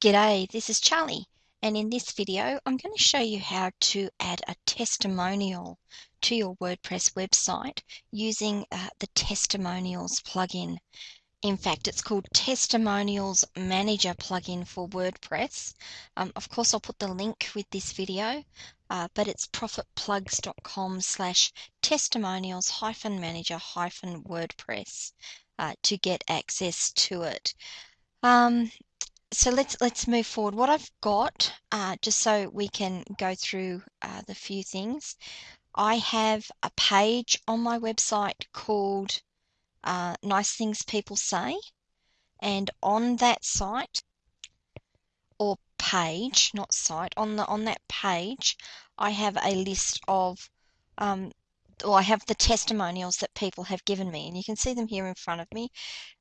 G'day, this is Charlie, and in this video I'm going to show you how to add a testimonial to your WordPress website using uh, the Testimonials plugin. In fact, it's called Testimonials Manager plugin for WordPress. Um, of course, I'll put the link with this video, uh, but it's profitplugs.com slash testimonials hyphen manager hyphen WordPress uh, to get access to it. Um, so let's let's move forward. What I've got, uh, just so we can go through uh, the few things, I have a page on my website called uh, Nice Things People Say, and on that site or page, not site, on the on that page, I have a list of um, or I have the testimonials that people have given me, and you can see them here in front of me.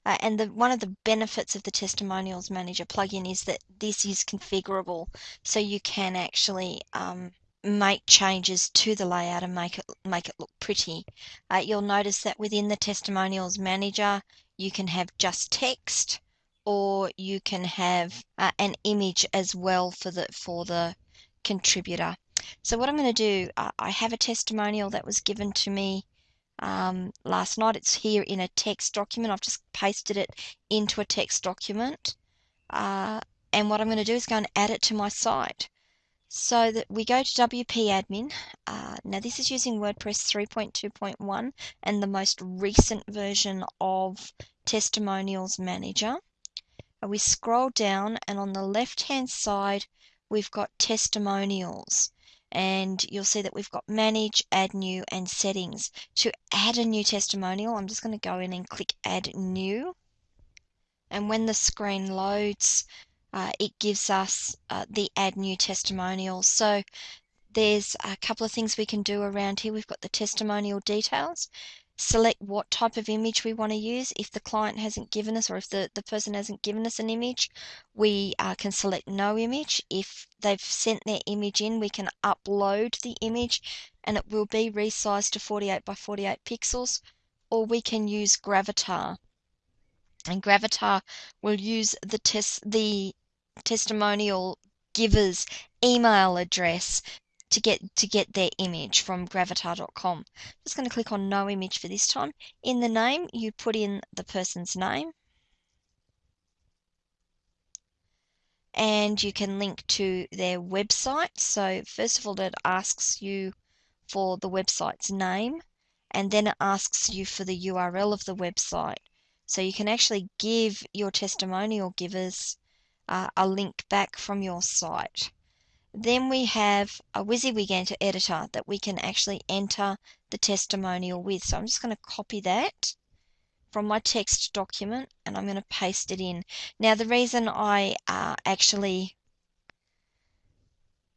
Uh, and the, one of the benefits of the Testimonials Manager plugin is that this is configurable, so you can actually um, make changes to the layout and make it make it look pretty. Uh, you'll notice that within the Testimonials Manager, you can have just text, or you can have uh, an image as well for the for the contributor. So what I'm going to do, I have a testimonial that was given to me um, last night. It's here in a text document. I've just pasted it into a text document. Uh, and what I'm going to do is go and add it to my site. So that we go to WP Admin. Uh, now this is using WordPress 3.2.1 and the most recent version of Testimonials Manager. Uh, we scroll down and on the left hand side we've got testimonials and you'll see that we've got manage, add new and settings. To add a new testimonial, I'm just going to go in and click add new. And when the screen loads, uh, it gives us uh, the add new testimonial. So there's a couple of things we can do around here. We've got the testimonial details select what type of image we want to use. If the client hasn't given us or if the, the person hasn't given us an image, we uh, can select no image. If they've sent their image in, we can upload the image and it will be resized to 48 by 48 pixels or we can use Gravatar. And Gravatar will use the test the testimonial giver's email address to get to get their image from gravatar.com. Just going to click on no image for this time. In the name, you put in the person's name. And you can link to their website. So first of all, it asks you for the website's name, and then it asks you for the URL of the website. So you can actually give your testimonial givers uh, a link back from your site. Then we have a WYSIWYG editor that we can actually enter the testimonial with. So I'm just going to copy that from my text document and I'm going to paste it in. Now the reason I uh, actually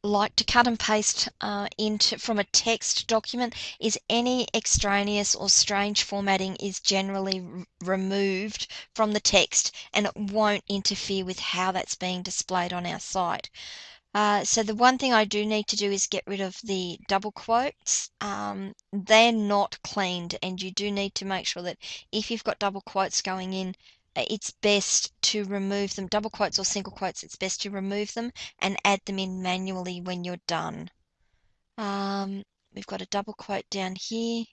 like to cut and paste uh, into from a text document is any extraneous or strange formatting is generally removed from the text and it won't interfere with how that's being displayed on our site. Uh, so the one thing I do need to do is get rid of the double quotes. Um, they're not cleaned and you do need to make sure that if you've got double quotes going in, uh, it's best to remove them. Double quotes or single quotes, it's best to remove them and add them in manually when you're done. Um, we've got a double quote down here.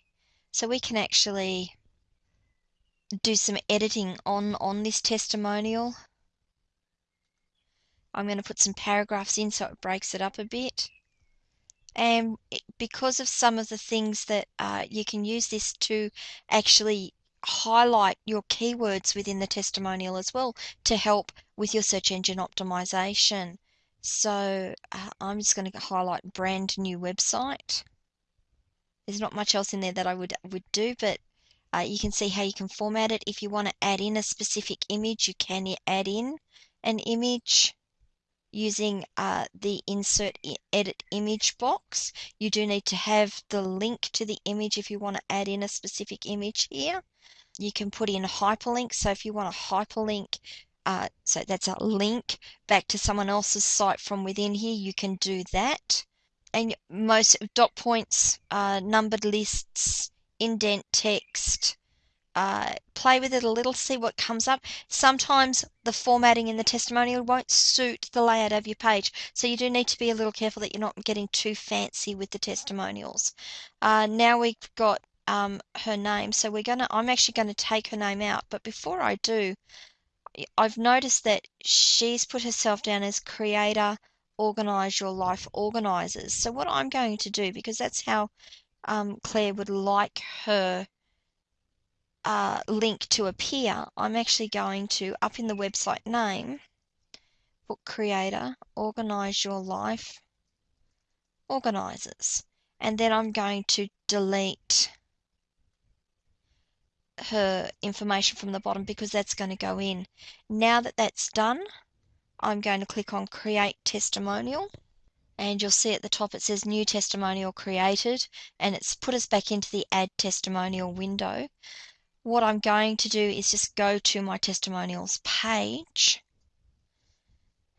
So we can actually do some editing on, on this testimonial. I'm going to put some paragraphs in so it breaks it up a bit. And because of some of the things that uh, you can use this to actually highlight your keywords within the testimonial as well to help with your search engine optimization. So uh, I'm just going to highlight brand new website. There's not much else in there that I would would do, but uh, you can see how you can format it. If you want to add in a specific image, you can add in an image using uh, the insert edit image box. You do need to have the link to the image if you want to add in a specific image here. You can put in a hyperlink. So if you want a hyperlink, uh, so that's a link back to someone else's site from within here, you can do that. And most dot points, uh, numbered lists, indent text, uh, play with it a little, see what comes up. Sometimes the formatting in the testimonial won't suit the layout of your page, so you do need to be a little careful that you're not getting too fancy with the testimonials. Uh, now we've got um, her name, so we're gonna. I'm actually going to take her name out, but before I do, I've noticed that she's put herself down as creator, organize your life organizers. So what I'm going to do, because that's how um, Claire would like her uh, link to appear, I'm actually going to, up in the website name, book creator, organize your life, organizers. And then I'm going to delete her information from the bottom because that's going to go in. Now that that's done, I'm going to click on create testimonial and you'll see at the top it says new testimonial created and it's put us back into the add testimonial window. What I'm going to do is just go to my testimonials page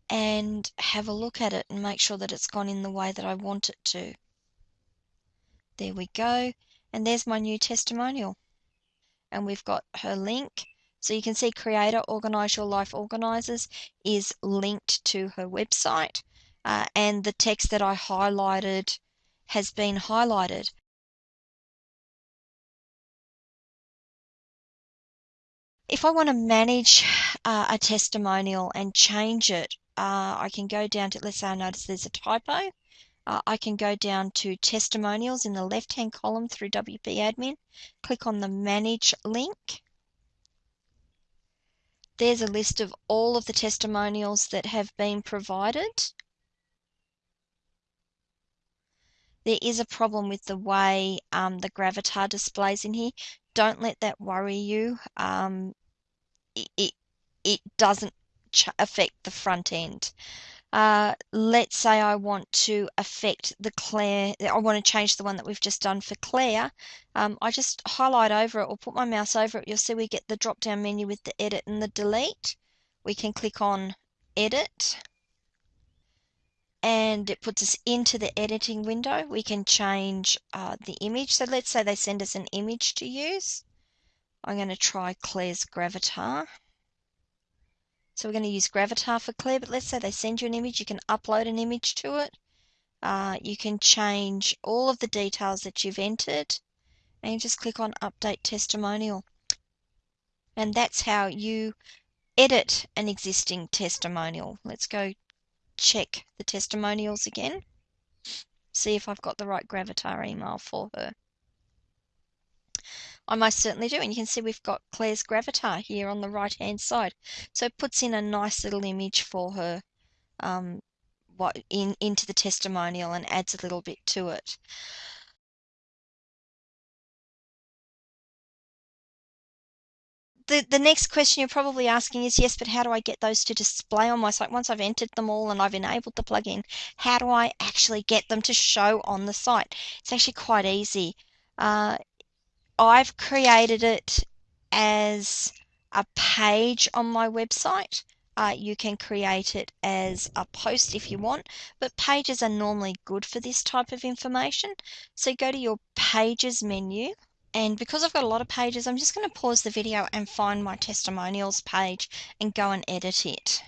and have a look at it and make sure that it's gone in the way that I want it to. There we go. And there's my new testimonial. And we've got her link. So you can see Creator Organize Your Life Organizers is linked to her website uh, and the text that I highlighted has been highlighted. If I want to manage uh, a testimonial and change it, uh, I can go down to, let's say I notice there's a typo. Uh, I can go down to testimonials in the left-hand column through WP Admin, click on the Manage link. There's a list of all of the testimonials that have been provided. there is a problem with the way um, the Gravatar displays in here. Don't let that worry you. Um, it, it, it doesn't affect the front end. Uh, let's say I want to affect the Claire, I want to change the one that we've just done for Claire. Um, I just highlight over it or put my mouse over it. You'll see we get the drop down menu with the edit and the delete. We can click on edit and it puts us into the editing window. We can change uh, the image. So let's say they send us an image to use. I'm going to try Claire's Gravatar. So we're going to use Gravatar for Claire, but let's say they send you an image, you can upload an image to it. Uh, you can change all of the details that you've entered and you just click on Update Testimonial. And that's how you edit an existing testimonial. Let's go check the testimonials again, see if I've got the right Gravatar email for her. I most certainly do, and you can see we've got Claire's Gravatar here on the right hand side. So it puts in a nice little image for her um, what in into the testimonial and adds a little bit to it. The, the next question you're probably asking is, yes, but how do I get those to display on my site? Once I've entered them all and I've enabled the plugin, how do I actually get them to show on the site? It's actually quite easy. Uh, I've created it as a page on my website. Uh, you can create it as a post if you want, but pages are normally good for this type of information. So go to your pages menu and because I've got a lot of pages, I'm just going to pause the video and find my testimonials page and go and edit it.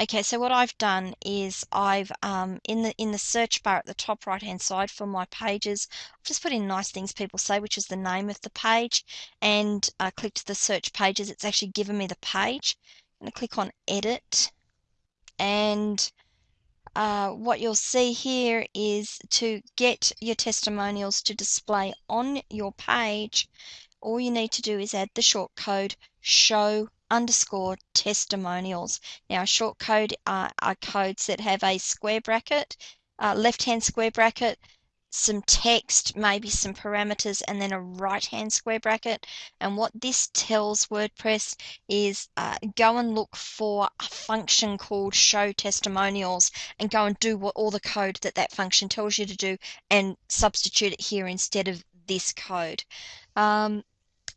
Okay, so what I've done is I've um, in the in the search bar at the top right hand side for my pages, I've just put in nice things people say, which is the name of the page, and I clicked the search pages. It's actually given me the page. I'm going to click on edit, and uh, what you'll see here is to get your testimonials to display on your page, all you need to do is add the short code show underscore testimonials. Now, short code are, are codes that have a square bracket, uh, left hand square bracket, some text, maybe some parameters, and then a right hand square bracket. And what this tells WordPress is uh, go and look for a function called show testimonials and go and do what all the code that that function tells you to do and substitute it here instead of this code. Um,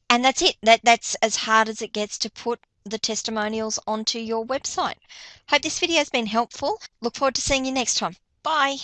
and that's it. That That's as hard as it gets to put the testimonials onto your website. Hope this video has been helpful. Look forward to seeing you next time. Bye.